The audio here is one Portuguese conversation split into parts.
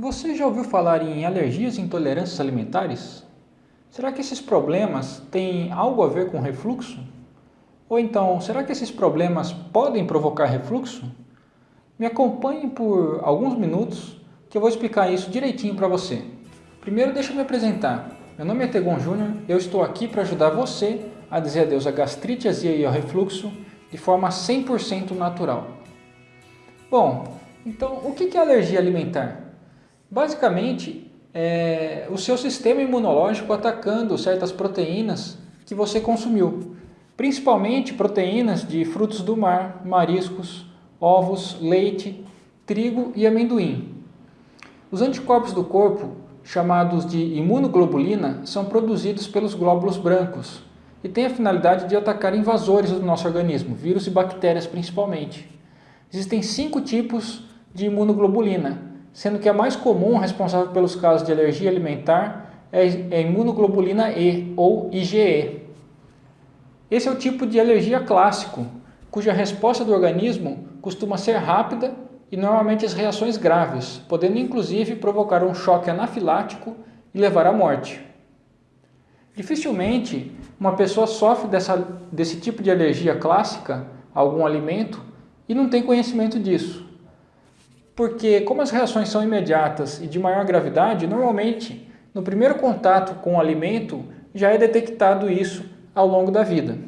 Você já ouviu falar em alergias e intolerâncias alimentares? Será que esses problemas têm algo a ver com refluxo? Ou então, será que esses problemas podem provocar refluxo? Me acompanhe por alguns minutos que eu vou explicar isso direitinho para você. Primeiro, deixa eu me apresentar. Meu nome é Tegon Júnior eu estou aqui para ajudar você a dizer adeus à gastrite, azia e ao refluxo de forma 100% natural. Bom, então o que é alergia alimentar? Basicamente, é o seu sistema imunológico atacando certas proteínas que você consumiu, principalmente proteínas de frutos do mar, mariscos, ovos, leite, trigo e amendoim. Os anticorpos do corpo, chamados de imunoglobulina, são produzidos pelos glóbulos brancos e têm a finalidade de atacar invasores do nosso organismo, vírus e bactérias principalmente. Existem cinco tipos de imunoglobulina, sendo que a mais comum responsável pelos casos de alergia alimentar é a imunoglobulina E, ou IgE. Esse é o tipo de alergia clássico, cuja resposta do organismo costuma ser rápida e normalmente as reações graves, podendo inclusive provocar um choque anafilático e levar à morte. Dificilmente uma pessoa sofre dessa, desse tipo de alergia clássica a algum alimento e não tem conhecimento disso porque como as reações são imediatas e de maior gravidade, normalmente no primeiro contato com o alimento já é detectado isso ao longo da vida.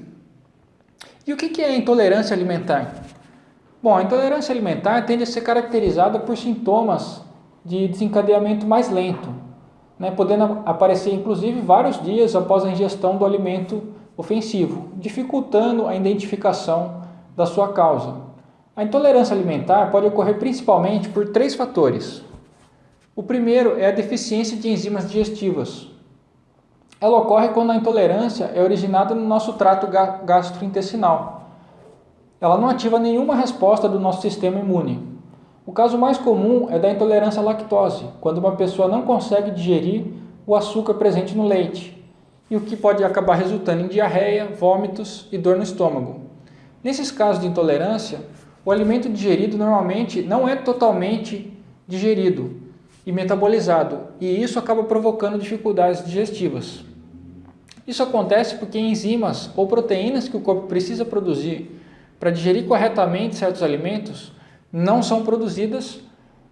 E o que é intolerância alimentar? Bom, a intolerância alimentar tende a ser caracterizada por sintomas de desencadeamento mais lento, né, podendo aparecer inclusive vários dias após a ingestão do alimento ofensivo, dificultando a identificação da sua causa. A intolerância alimentar pode ocorrer principalmente por três fatores. O primeiro é a deficiência de enzimas digestivas. Ela ocorre quando a intolerância é originada no nosso trato gastrointestinal. Ela não ativa nenhuma resposta do nosso sistema imune. O caso mais comum é da intolerância à lactose, quando uma pessoa não consegue digerir o açúcar presente no leite, e o que pode acabar resultando em diarreia, vômitos e dor no estômago. Nesses casos de intolerância, o alimento digerido normalmente não é totalmente digerido e metabolizado, e isso acaba provocando dificuldades digestivas. Isso acontece porque enzimas ou proteínas que o corpo precisa produzir para digerir corretamente certos alimentos não são produzidas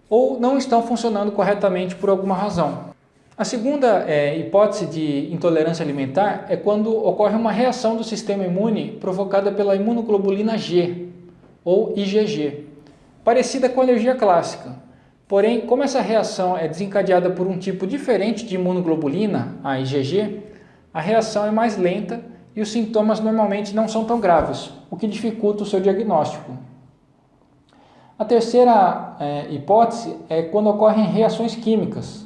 ou não estão funcionando corretamente por alguma razão. A segunda é, hipótese de intolerância alimentar é quando ocorre uma reação do sistema imune provocada pela imunoglobulina G, ou IgG, parecida com a alergia clássica. Porém, como essa reação é desencadeada por um tipo diferente de imunoglobulina, a IgG, a reação é mais lenta e os sintomas normalmente não são tão graves, o que dificulta o seu diagnóstico. A terceira é, hipótese é quando ocorrem reações químicas.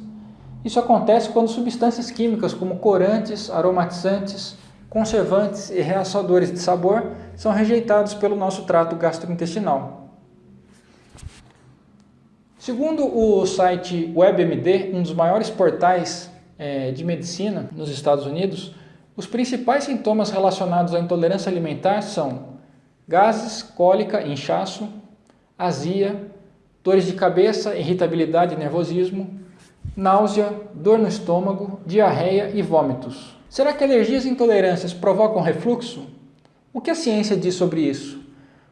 Isso acontece quando substâncias químicas como corantes, aromatizantes, conservantes e realçadores de sabor são rejeitados pelo nosso trato gastrointestinal. Segundo o site WebMD, um dos maiores portais é, de medicina nos Estados Unidos, os principais sintomas relacionados à intolerância alimentar são gases, cólica, inchaço, azia, dores de cabeça, irritabilidade e nervosismo, náusea, dor no estômago, diarreia e vômitos. Será que alergias e intolerâncias provocam refluxo? O que a ciência diz sobre isso?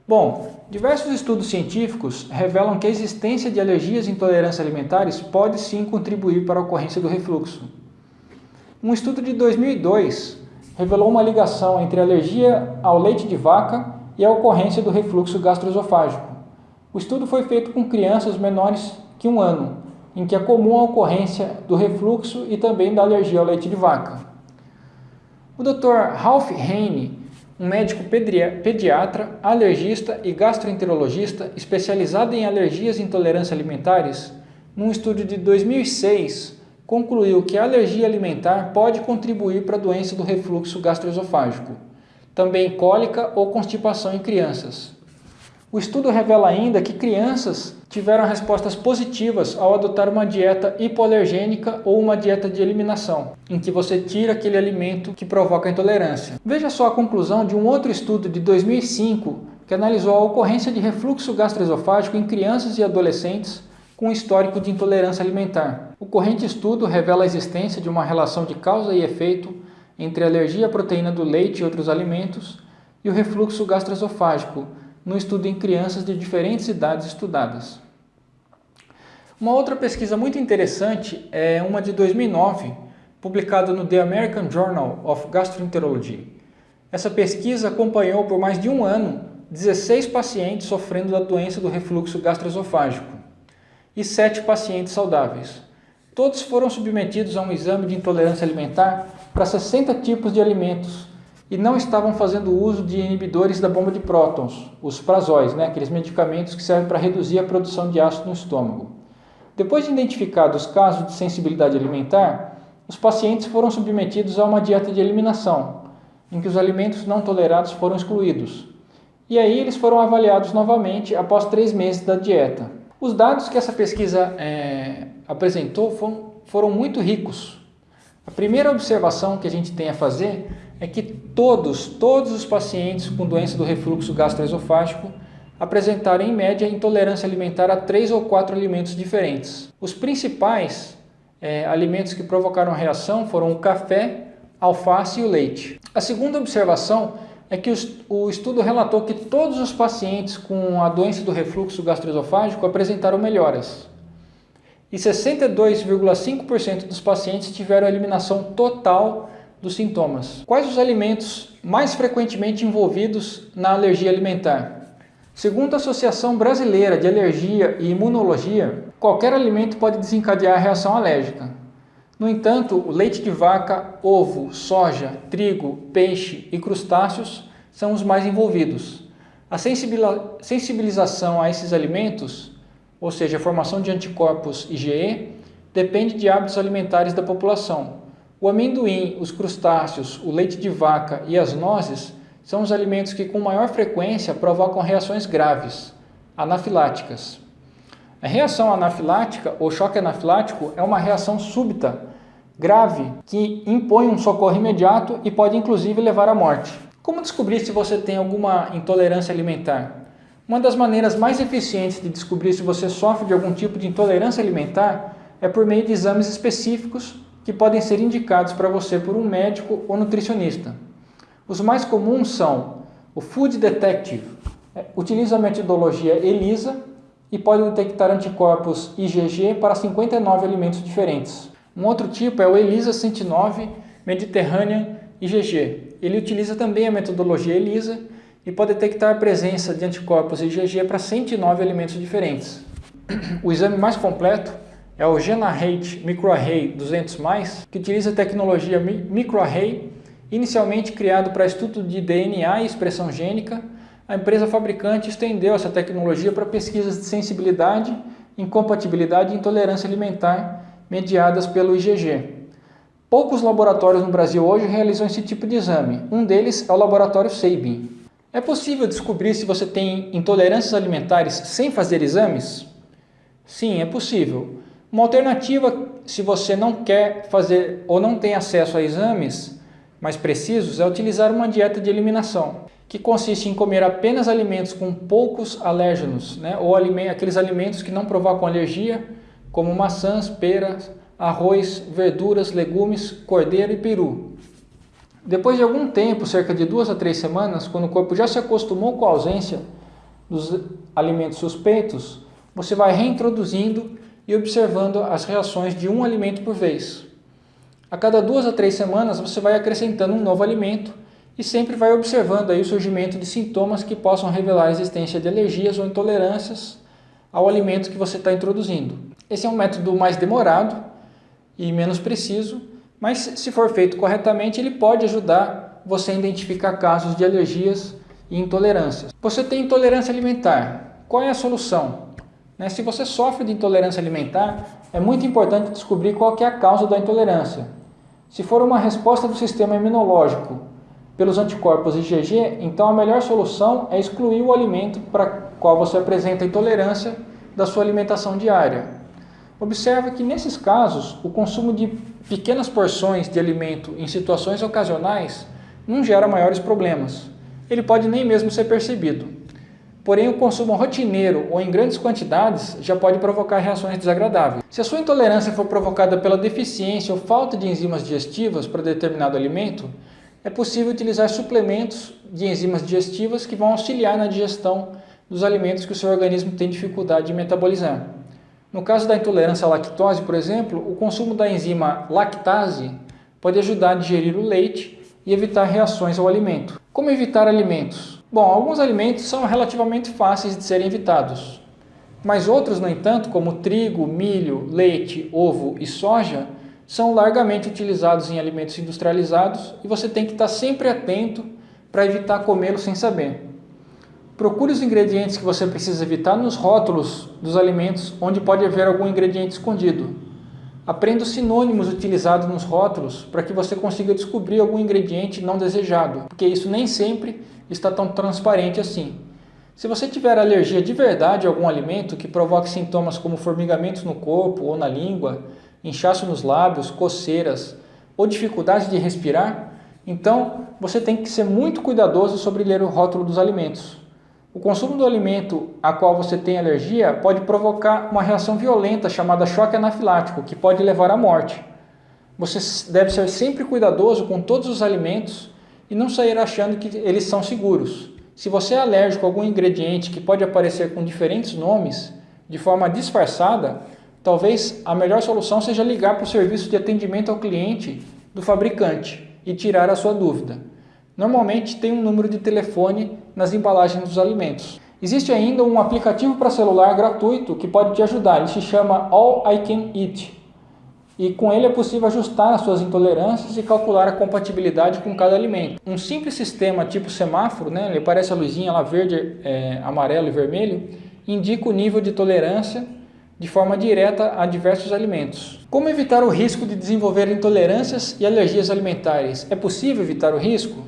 Bom, diversos estudos científicos revelam que a existência de alergias e intolerâncias alimentares pode sim contribuir para a ocorrência do refluxo. Um estudo de 2002 revelou uma ligação entre alergia ao leite de vaca e a ocorrência do refluxo gastroesofágico. O estudo foi feito com crianças menores que um ano, em que é comum a ocorrência do refluxo e também da alergia ao leite de vaca. O Dr. Ralph Heine, um médico pediatra, alergista e gastroenterologista especializado em alergias e intolerâncias alimentares, num estudo de 2006, concluiu que a alergia alimentar pode contribuir para a doença do refluxo gastroesofágico, também cólica ou constipação em crianças. O estudo revela ainda que crianças tiveram respostas positivas ao adotar uma dieta hipoalergênica ou uma dieta de eliminação, em que você tira aquele alimento que provoca intolerância. Veja só a conclusão de um outro estudo de 2005 que analisou a ocorrência de refluxo gastroesofágico em crianças e adolescentes com histórico de intolerância alimentar. O corrente estudo revela a existência de uma relação de causa e efeito entre alergia à proteína do leite e outros alimentos e o refluxo gastroesofágico, no estudo em crianças de diferentes idades estudadas. Uma outra pesquisa muito interessante é uma de 2009, publicada no The American Journal of Gastroenterology. Essa pesquisa acompanhou por mais de um ano 16 pacientes sofrendo da doença do refluxo gastroesofágico e 7 pacientes saudáveis. Todos foram submetidos a um exame de intolerância alimentar para 60 tipos de alimentos e não estavam fazendo uso de inibidores da bomba de prótons, os prazóis, né, aqueles medicamentos que servem para reduzir a produção de ácido no estômago. Depois de identificados casos de sensibilidade alimentar, os pacientes foram submetidos a uma dieta de eliminação, em que os alimentos não tolerados foram excluídos. E aí eles foram avaliados novamente após três meses da dieta. Os dados que essa pesquisa é, apresentou foram, foram muito ricos. A primeira observação que a gente tem a fazer é que todos, todos os pacientes com doença do refluxo gastroesofágico apresentaram em média intolerância alimentar a três ou quatro alimentos diferentes. Os principais é, alimentos que provocaram reação foram o café, alface e o leite. A segunda observação é que o estudo relatou que todos os pacientes com a doença do refluxo gastroesofágico apresentaram melhoras. E 62,5% dos pacientes tiveram eliminação total dos sintomas. Quais os alimentos mais frequentemente envolvidos na alergia alimentar? Segundo a Associação Brasileira de Alergia e Imunologia, qualquer alimento pode desencadear reação alérgica. No entanto, o leite de vaca, ovo, soja, trigo, peixe e crustáceos são os mais envolvidos. A sensibilização a esses alimentos, ou seja, a formação de anticorpos IgE, depende de hábitos alimentares da população. O amendoim, os crustáceos, o leite de vaca e as nozes são os alimentos que com maior frequência provocam reações graves, anafiláticas. A reação anafilática ou choque anafilático é uma reação súbita, grave, que impõe um socorro imediato e pode inclusive levar à morte. Como descobrir se você tem alguma intolerância alimentar? Uma das maneiras mais eficientes de descobrir se você sofre de algum tipo de intolerância alimentar é por meio de exames específicos que podem ser indicados para você por um médico ou nutricionista. Os mais comuns são o Food Detective, é, utiliza a metodologia ELISA e pode detectar anticorpos IgG para 59 alimentos diferentes. Um outro tipo é o ELISA 109 Mediterranean IgG. Ele utiliza também a metodologia ELISA e pode detectar a presença de anticorpos IgG para 109 alimentos diferentes. O exame mais completo é o GenaRate MicroArray 200+, que utiliza a tecnologia MicroArray Inicialmente criado para estudo de DNA e expressão gênica, a empresa fabricante estendeu essa tecnologia para pesquisas de sensibilidade, incompatibilidade e intolerância alimentar mediadas pelo IgG. Poucos laboratórios no Brasil hoje realizam esse tipo de exame. Um deles é o laboratório Sabin. É possível descobrir se você tem intolerâncias alimentares sem fazer exames? Sim, é possível. Uma alternativa, se você não quer fazer ou não tem acesso a exames, mais precisos é utilizar uma dieta de eliminação, que consiste em comer apenas alimentos com poucos alérgenos, né? ou aqueles alimentos que não provocam alergia, como maçãs, peras, arroz, verduras, legumes, cordeiro e peru. Depois de algum tempo, cerca de duas a três semanas, quando o corpo já se acostumou com a ausência dos alimentos suspeitos, você vai reintroduzindo e observando as reações de um alimento por vez. A cada duas a três semanas você vai acrescentando um novo alimento e sempre vai observando aí o surgimento de sintomas que possam revelar a existência de alergias ou intolerâncias ao alimento que você está introduzindo. Esse é um método mais demorado e menos preciso, mas se for feito corretamente ele pode ajudar você a identificar casos de alergias e intolerâncias. Você tem intolerância alimentar, qual é a solução? Né, se você sofre de intolerância alimentar, é muito importante descobrir qual é a causa da intolerância. Se for uma resposta do sistema imunológico pelos anticorpos IgG, então a melhor solução é excluir o alimento para qual você apresenta intolerância da sua alimentação diária. Observe que nesses casos, o consumo de pequenas porções de alimento em situações ocasionais não gera maiores problemas. Ele pode nem mesmo ser percebido. Porém, o consumo rotineiro ou em grandes quantidades já pode provocar reações desagradáveis. Se a sua intolerância for provocada pela deficiência ou falta de enzimas digestivas para determinado alimento, é possível utilizar suplementos de enzimas digestivas que vão auxiliar na digestão dos alimentos que o seu organismo tem dificuldade de metabolizar. No caso da intolerância à lactose, por exemplo, o consumo da enzima lactase pode ajudar a digerir o leite e evitar reações ao alimento. Como evitar alimentos? Bom, alguns alimentos são relativamente fáceis de serem evitados, mas outros, no entanto, como trigo, milho, leite, ovo e soja, são largamente utilizados em alimentos industrializados e você tem que estar sempre atento para evitar comê-los sem saber. Procure os ingredientes que você precisa evitar nos rótulos dos alimentos onde pode haver algum ingrediente escondido. Aprenda os sinônimos utilizados nos rótulos para que você consiga descobrir algum ingrediente não desejado, porque isso nem sempre está tão transparente assim. Se você tiver alergia de verdade a algum alimento que provoque sintomas como formigamentos no corpo ou na língua, inchaço nos lábios, coceiras ou dificuldade de respirar, então você tem que ser muito cuidadoso sobre ler o rótulo dos alimentos. O consumo do alimento a qual você tem alergia pode provocar uma reação violenta chamada choque anafilático, que pode levar à morte. Você deve ser sempre cuidadoso com todos os alimentos e não sair achando que eles são seguros. Se você é alérgico a algum ingrediente que pode aparecer com diferentes nomes, de forma disfarçada, talvez a melhor solução seja ligar para o serviço de atendimento ao cliente do fabricante e tirar a sua dúvida. Normalmente tem um número de telefone nas embalagens dos alimentos. Existe ainda um aplicativo para celular gratuito que pode te ajudar, ele se chama All I Can Eat. E com ele é possível ajustar as suas intolerâncias e calcular a compatibilidade com cada alimento. Um simples sistema tipo semáforo, né, ele aparece a luzinha lá verde, é, amarelo e vermelho, indica o nível de tolerância de forma direta a diversos alimentos. Como evitar o risco de desenvolver intolerâncias e alergias alimentares? É possível evitar o risco?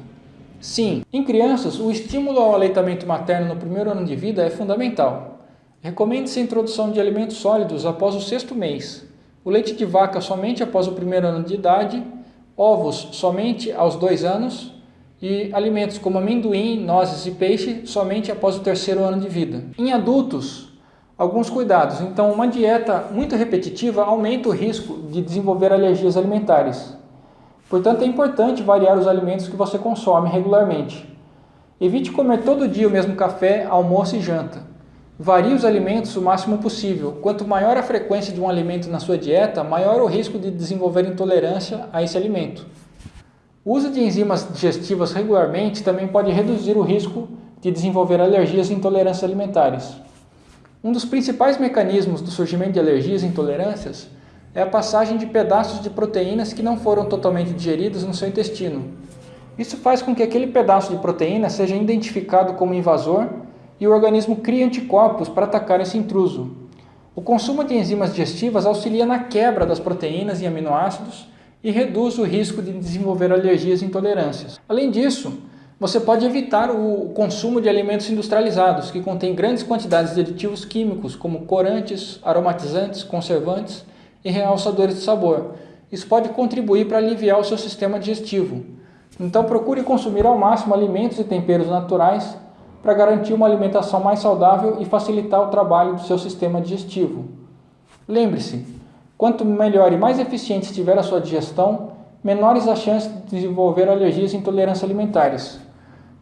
Sim, em crianças, o estímulo ao aleitamento materno no primeiro ano de vida é fundamental. Recomende-se a introdução de alimentos sólidos após o sexto mês, o leite de vaca somente após o primeiro ano de idade, ovos somente aos dois anos e alimentos como amendoim, nozes e peixe somente após o terceiro ano de vida. Em adultos, alguns cuidados. Então, uma dieta muito repetitiva aumenta o risco de desenvolver alergias alimentares. Portanto, é importante variar os alimentos que você consome regularmente. Evite comer todo dia o mesmo café, almoço e janta. Varie os alimentos o máximo possível. Quanto maior a frequência de um alimento na sua dieta, maior o risco de desenvolver intolerância a esse alimento. O uso de enzimas digestivas regularmente também pode reduzir o risco de desenvolver alergias e intolerâncias alimentares. Um dos principais mecanismos do surgimento de alergias e intolerâncias é a passagem de pedaços de proteínas que não foram totalmente digeridos no seu intestino. Isso faz com que aquele pedaço de proteína seja identificado como invasor e o organismo crie anticorpos para atacar esse intruso. O consumo de enzimas digestivas auxilia na quebra das proteínas e aminoácidos e reduz o risco de desenvolver alergias e intolerâncias. Além disso, você pode evitar o consumo de alimentos industrializados, que contêm grandes quantidades de aditivos químicos, como corantes, aromatizantes, conservantes e realçadores de sabor. Isso pode contribuir para aliviar o seu sistema digestivo. Então procure consumir ao máximo alimentos e temperos naturais para garantir uma alimentação mais saudável e facilitar o trabalho do seu sistema digestivo. Lembre-se, quanto melhor e mais eficiente estiver a sua digestão, menores as chances de desenvolver alergias e intolerâncias alimentares.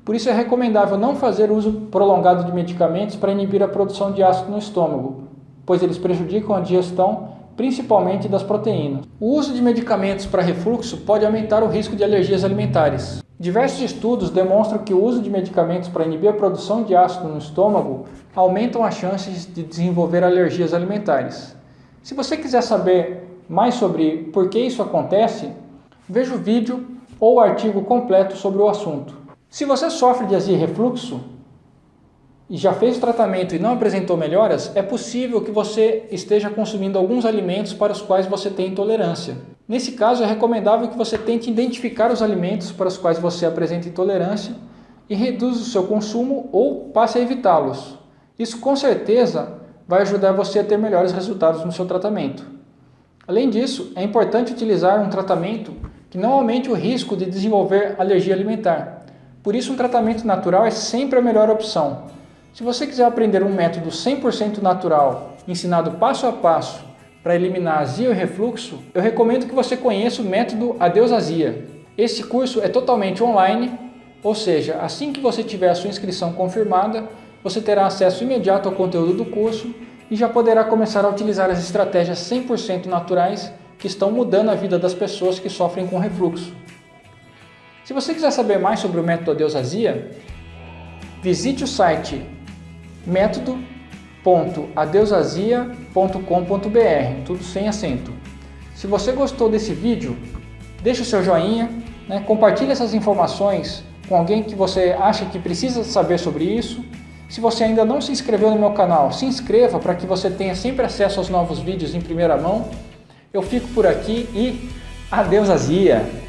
Por isso é recomendável não fazer uso prolongado de medicamentos para inibir a produção de ácido no estômago, pois eles prejudicam a digestão principalmente das proteínas. O uso de medicamentos para refluxo pode aumentar o risco de alergias alimentares. Diversos estudos demonstram que o uso de medicamentos para inibir a produção de ácido no estômago aumentam as chances de desenvolver alergias alimentares. Se você quiser saber mais sobre por que isso acontece, veja o vídeo ou o artigo completo sobre o assunto. Se você sofre de azia e refluxo, e já fez o tratamento e não apresentou melhoras, é possível que você esteja consumindo alguns alimentos para os quais você tem intolerância. Nesse caso, é recomendável que você tente identificar os alimentos para os quais você apresenta intolerância e reduza o seu consumo ou passe a evitá-los. Isso com certeza vai ajudar você a ter melhores resultados no seu tratamento. Além disso, é importante utilizar um tratamento que não aumente o risco de desenvolver alergia alimentar. Por isso, um tratamento natural é sempre a melhor opção. Se você quiser aprender um método 100% natural, ensinado passo a passo para eliminar azia e refluxo, eu recomendo que você conheça o método Adeus Azia. Esse curso é totalmente online, ou seja, assim que você tiver a sua inscrição confirmada, você terá acesso imediato ao conteúdo do curso e já poderá começar a utilizar as estratégias 100% naturais que estão mudando a vida das pessoas que sofrem com refluxo. Se você quiser saber mais sobre o método Adeus Azia, visite o site método.adeusazia.com.br, tudo sem acento. Se você gostou desse vídeo, deixe o seu joinha, né, compartilhe essas informações com alguém que você acha que precisa saber sobre isso. Se você ainda não se inscreveu no meu canal, se inscreva para que você tenha sempre acesso aos novos vídeos em primeira mão. Eu fico por aqui e adeus azia!